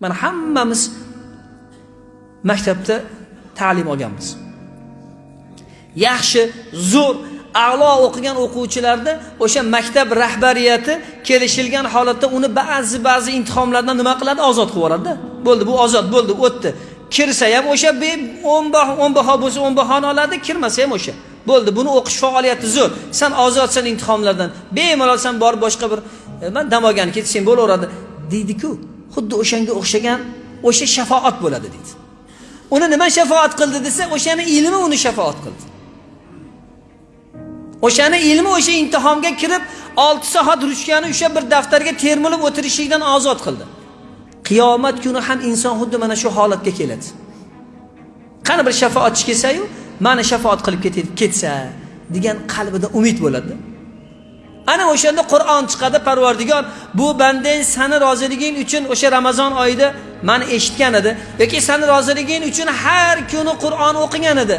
mana hammamiz maktabda ta'lim olganmiz. Yaxshi zo'r a'lo o'qigan o'quvchilarni o'sha maktab rahbariyati kelishilgan holatda uni ba'zi ba'zi imtihonlardan nima qiladi? Ozod qilib yuboradida. Bo'ldi bu ozod bo'ldi o'tdi. Kirsa ham o'sha o'n baho o'n baho bo'lsa o'n bahoni oladi kirmasa ham o'sha. Bo'ldi buni o'qish faoliyati zo'r. San ozodsan imtihonlardan bemalol san borib boshqa bir e, man dam olgani ketsang bo'laveradi. Deydiku xuddi o'shanga o'xshagan o'sha shafoat bo'ladi deydi. Uni nima shafoat qildi desa o'shani ilmi uni shafoat qildi. O'shani ilmi o'sha imtihonga kirib olti soat ruchkani o'sha bir daftarga termilib o'tirishlikdan ozod qildi. Qiyomat kuni ham inson xuddi mana shu holatga keladi. Qani bir shafoatchi kelsayu mani shafoat qilib ketsa degan qalbida umid bo'ladi. Ana o'shanda qur'on chiqadi parvardigor bu bandang sani roziliging uchun o'sha ramazon oyida mani eshitgan edi yoki sani roziliging uchun har kuni qur'on o'qigan edi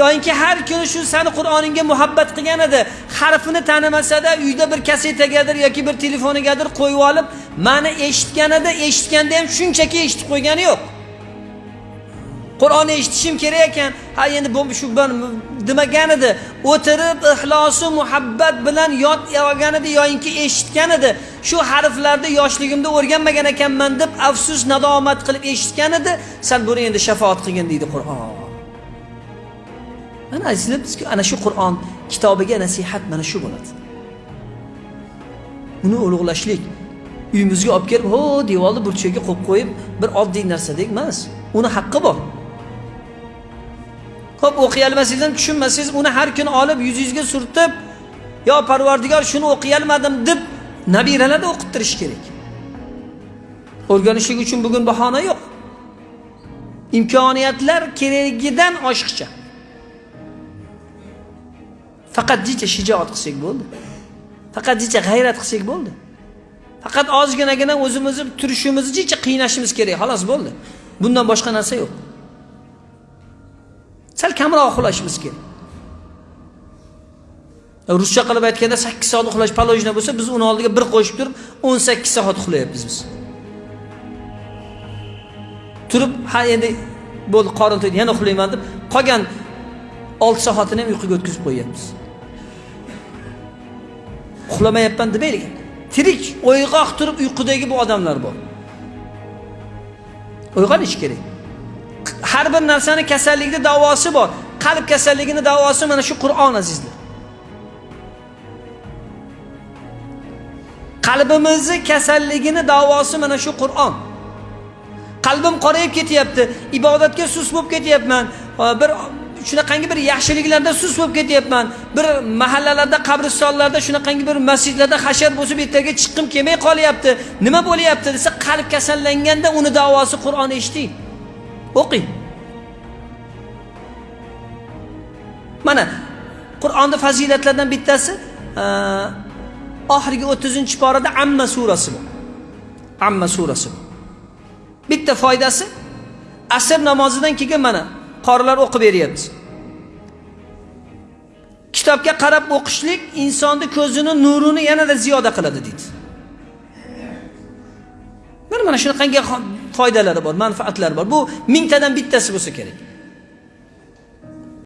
yoyinki har kuni shu sani qur'oningga muhabbat qilgan edi harfini tanimasada uyda bir kasetagadir yoki bir telefonigadir qo'yib olib mani eshitgan edi eshitganda ham shunchaki eshitib qo'ygani yo'q. Qur'onni eshitishim kerak ekan. Ha endi bu shu demagan edi. O'tirib ixlosi muhabbat bilan yod olgan edi yoyinki eshitgan edi. Shu harflarni yoshligimda o'rganmagan ekanman deb afsus nadomat qilib eshitgan edi. San buni endi shafoat qilgin deydi qur'on. Mana azizlar bizga ana shu qur'on kitobiga nasihat mana shu bo'ladi. Uni ulug'lashlik. Uyimizga olib kelib ho devorni burchagiga qo'yib qo'yib bir oddiy narsadek emas uni haqqi bor. Ko'p o'qiy olmasangiz ham tushunmasangiz uni har kuni olib yuzingizga surtib yo parvardigor shuni o'qiy olmadim deb nabiralarni o'qittirish kerak. O'rganishlik uchun bugun bahona yo'q. Imkoniyatlar keragidan oshiqcha. Faqatgicha shijoat qilsak bo'ldi. Faqatgicha g'ayrat qilsak bo'ldi. Faqat ozginagina o'zimizni turishimizni jicha qiynashimiz kerak xolos bo'ldi. Bundan boshqa narsa yo'q. Sal kamroq uxlashimiz kerak. Ruscha qilib aytganda sakkiz soat uxlash положено bo'lsa biz uni oldiga bir qo'shib turib o'n sakkiz soat uxlayapmiz biz. Turib ha endi bo'ldi qorin to'ydi yana uxlayman deb qolgan olti soatini ham uyquga o'tkazib qo'yyapmiz. Uxlamayapman demaylik. Tirik o'yg'oq turib uyqudagi bu odamlar bor. Uyg'onish kerak. Har bir narsani kasallikni davosi bor. Qalb kasalligini davosi mana shu qur'on azizlar. Qalbimizni kasalligini davosi mana shu qur'on. Qalbim qorayib ketyapti ibodatga sus bo'lib ketyapman. Bir shunaqangi bir yaxshiliklarda sus bo'lib ketyapman. Bir mahallalarda qabristonlarda shunaqangi bir masjidlarda hashar bo'lsa bu yerlarga chiqqim kelmay qolyapti. Nima bo'lyapti desa qalb kasallanganda uni davosi qur'on eshiting o'qing. Mana qur'onni fazilatlaridan bittasi e, oxirgi o'ttizinchi porada amma surasi bor. Amma surasi bor. Bitta foydasi asr namozidan keyin mana qorilar o'qib beryapti kitobga qarab o'qishlik insonni ko'zini nurini yanada ziyoda qiladi deydi. Mana mana shunaqangi foydalari bor manfaatlari bor. Bu mingtadan bittasi bo'lsa kerak.